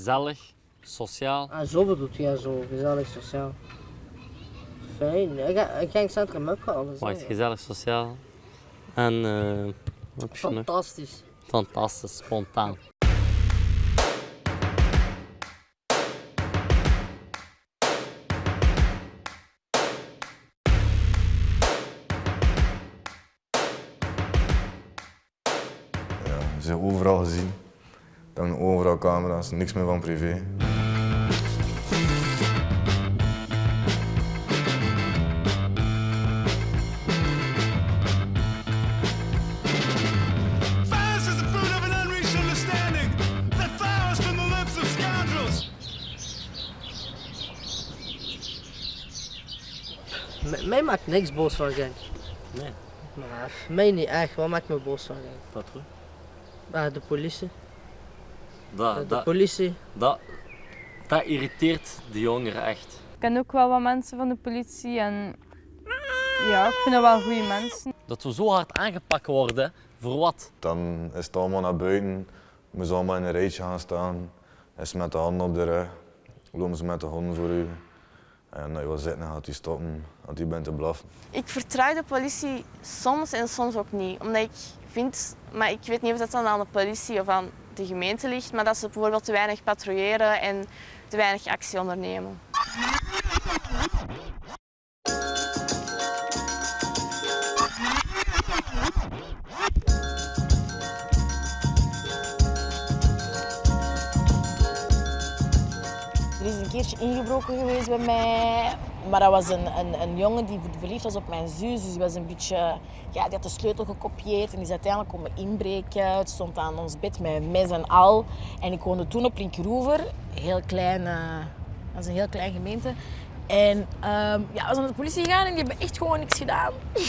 gezellig, sociaal. Ah, zo bedoelt je, ja, zo gezellig, sociaal. Fijn, ik ga, ik ga in het centrum ophalen. zo. Wacht, gezellig, sociaal. En eh, wat? Fantastisch. Fantastisch, spontaan. Ja, ze zijn overal gezien. Hangen overal camera's, niks meer van privé. M- mij maakt niks boos van gang. Nee. Maar mij niet echt, wat maakt me boos van gang? Patrouille. Ah, de politie. Dat, de dat, politie. dat, dat irriteert de jongeren echt. Ik ken ook wel wat mensen van de politie en ja, ik vind dat wel goede mensen. Dat we zo hard aangepakt worden, voor wat? Dan is het allemaal naar buiten, moeten ze allemaal in een rijtje gaan staan. Is met de handen op de rug, lopen ze met de honden voor u. En als je wil zitten, gaat hij stoppen, als hij bent te blaffen. Ik vertrouw de politie soms en soms ook niet. Omdat ik vind, maar ik weet niet of dat dan aan de politie of aan de gemeente ligt, maar dat ze bijvoorbeeld te weinig patrouilleren en te weinig actie ondernemen. Er is een keertje ingebroken geweest bij mij. Maar dat was een, een, een jongen die verliefd was op mijn zus. Dus die was een beetje... Ja, die had de sleutel gekopieerd en die is uiteindelijk komen inbreken. Het stond aan ons bed met mes en al. En ik woonde toen op Linkeroever. Heel klein... eh, dat is een heel klein gemeente. En ehm, ja, we zijn naar de politie gegaan en die hebben echt gewoon niks gedaan.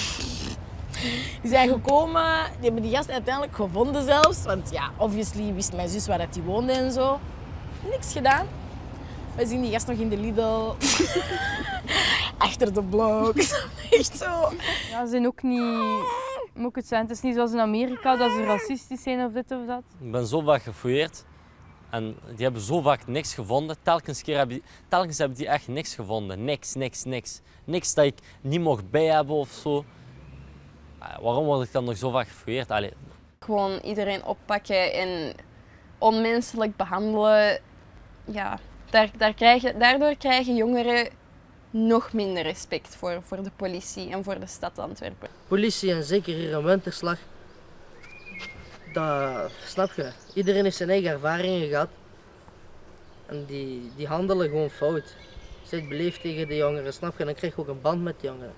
Die zijn gekomen, die hebben die gast uiteindelijk gevonden zelfs. Want ja, obviously wist mijn zus waar dat die woonde en zo. Niks gedaan. We zien die gast nog in de Lidl. Achter de blok. Echt zo. Ja, ze zijn ook niet, moet ik het zijn, het is niet zoals in Amerika dat ze racistisch zijn of dit of dat. Ik ben zo vaak gefouilleerd en die hebben zo vaak niks gevonden. Telkens, keer hebben die, telkens hebben die echt niks gevonden. Niks, niks, niks. Niks dat ik niet mocht bij hebben of zo. Ah, Waarom word ik dan nog zo vaak gefouilleerd? Allee, Gewoon iedereen oppakken en onmenselijk behandelen. Ja, daar, daar krijgen, daardoor krijgen jongeren nog minder respect voor, voor de politie en voor de stad Antwerpen. Politie en zeker hier in Winterslag. Dat snap je. Iedereen heeft zijn eigen ervaringen gehad. En die, die handelen gewoon fout. Zit beleefd tegen de jongeren, snap je? Dan krijg je ook een band met de jongeren.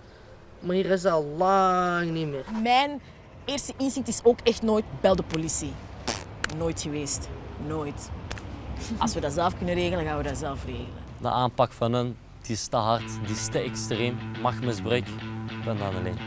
Maar hier is dat al lang niet meer. Mijn eerste instinct is ook echt nooit bel de politie. Nooit geweest. Nooit. Als we dat zelf kunnen regelen, gaan we dat zelf regelen. de aanpak van hen die is te hard, die is te extreem. Machtmisbruik, ik ben dan alleen.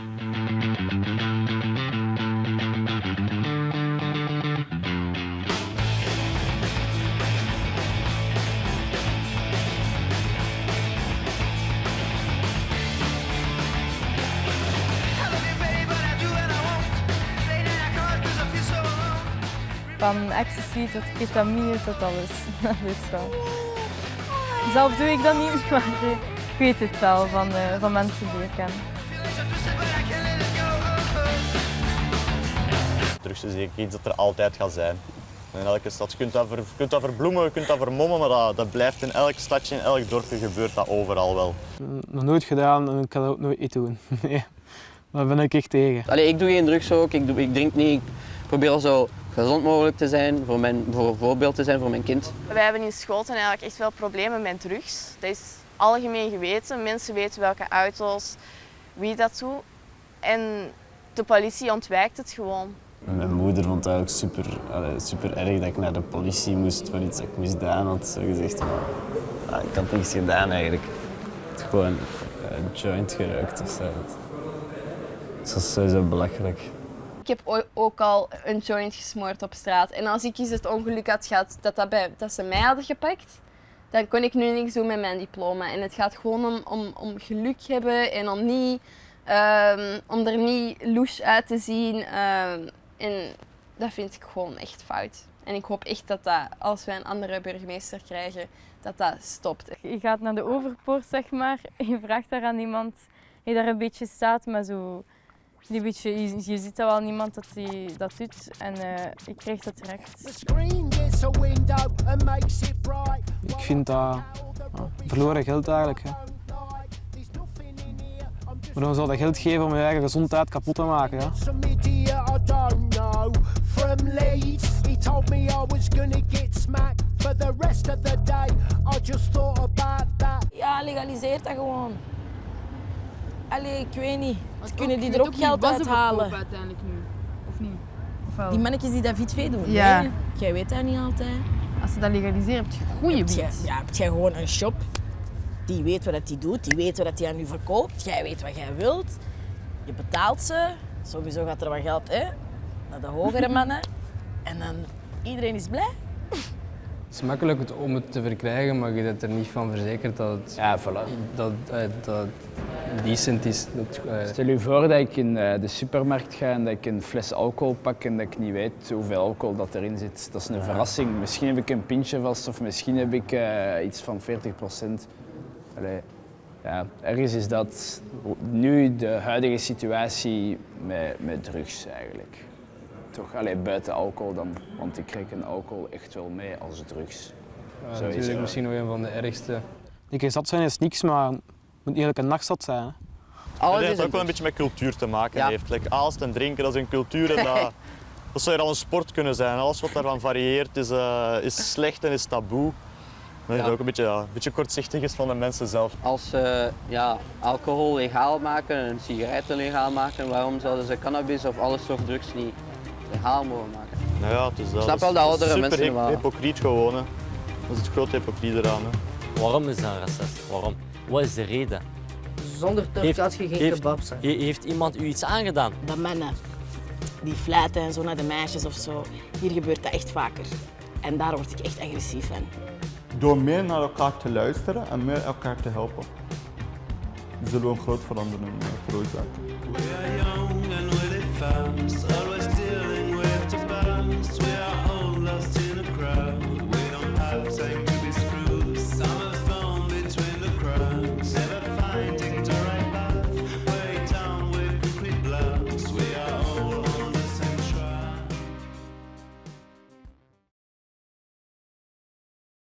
Van ecstasy tot ketamine tot alles. Dat is wel. Zelf doe ik dat niet, maar eh, ik weet het wel van, eh, van mensen die ik ken. Drugs is zeker iets dat er altijd gaat zijn. In elke stad. Je kunt dat, ver, kunt dat verbloemen, je kunt dat vermommen, maar dat, dat blijft in elk stadje, in elk dorpje gebeurt dat overal wel. Nog nooit gedaan en ik kan dat ook nooit niet doen. Nee, daar ben ik echt tegen. Allee, ik doe geen drugs ook, ik, doe, ik drink niet. Ik probeer zo gezond mogelijk te zijn, voor, mijn, voor een voorbeeld te zijn voor mijn kind. Wij hebben in Schoten eigenlijk echt wel problemen met drugs. Dat is algemeen geweten. Mensen weten welke auto's, wie dat doet. En de politie ontwijkt het gewoon. Mijn moeder vond het eigenlijk super, super erg dat ik naar de politie moest voor iets dat ik misdaan had. Zo gezegd, maar ah, ik had niets gedaan eigenlijk. Ik had gewoon een joint geruikt of zo. Het was sowieso belachelijk. Ik heb ook al een joint gesmoord op straat. En als ik eens het ongeluk had gehad dat, dat, dat ze mij hadden gepakt, dan kon ik nu niks doen met mijn diploma. En het gaat gewoon om, om, om geluk hebben en om, niet, ehm, om er niet louche uit te zien. ehm, en dat vind ik gewoon echt fout. En ik hoop echt dat dat, als wij een andere burgemeester krijgen, dat dat stopt. Je gaat naar de overpoort, zeg maar. Je vraagt daar aan iemand die daar een beetje staat, maar zo... Die beetje, je, je ziet dat wel niemand dat die dat doet en eh, ik kreeg dat direct. Ik vind dat ja, verloren geld eigenlijk. Hè. Waarom zou dat geld geven om je eigen gezondheid kapot te maken? Ja? Ja, legaliseer dat gewoon. Allee, ik weet niet. Kunnen die er ook geld uithalen. uiteindelijk nu, of niet? Die mannetjes die dat fietsvee doen. Ja. Nee, jij weet dat niet altijd. Als ze dat legaliseren, heb je goede wiet. Ja, heb jij gewoon een shop. Die weet wat hij doet, die weet wat hij aan u verkoopt. Jij weet wat jij wilt. Je betaalt ze. Sowieso gaat er wat geld hè, naar de hogere mannen. En dan iedereen is blij. Het is makkelijk om het te verkrijgen, maar je bent er niet van verzekerd dat het, ja, dat, eh, dat decent is. Dat, eh, Stel je voor dat ik in eh, de supermarkt ga en dat ik een fles alcohol pak en dat ik niet weet hoeveel alcohol dat erin zit. Dat is een verrassing. Misschien heb ik een pintje vast of misschien heb ik eh, iets van 40 procent. Ja, ergens is dat nu de huidige situatie met, met drugs eigenlijk. Toch, allee, buiten alcohol dan, want ik reken alcohol echt wel mee als drugs. ja, natuurlijk misschien nog een van de ergste. Ik zat zijn is niks, maar moet eigenlijk een nachtzat zijn. Hè. dat heeft ook wel een beetje met cultuur te maken heeft. Like, aalst en drinken, dat is een cultuur en dat, dat zou hier al een sport kunnen zijn. Alles wat daarvan varieert is, eh, is slecht en is taboe. Dat het ook een beetje, ja, een beetje kortzichtig is van de mensen zelf. Als ze ja, alcohol legaal maken en sigaretten legaal maken, waarom zouden ze cannabis of alle soort drugs niet legaal mogen maken? Nou ja, het is dat. Ik snap wel is- dat is oudere super mensen wel. hypocriet gewoon. Hè. Dat is het grote hypocriet eraan. Hè. Waarom is dat een racist? Waarom? Wat is de reden? Zonder turk had je geen heeft, kebab zijn. he- heeft iemand u iets aangedaan? Dat mannen die fluiten en zo naar de meisjes of zo. Hier gebeurt dat echt vaker. En daar word ik echt agressief van. Door meer naar elkaar te luisteren en meer elkaar te helpen, zullen we een groot verandering eh, veroorzaken.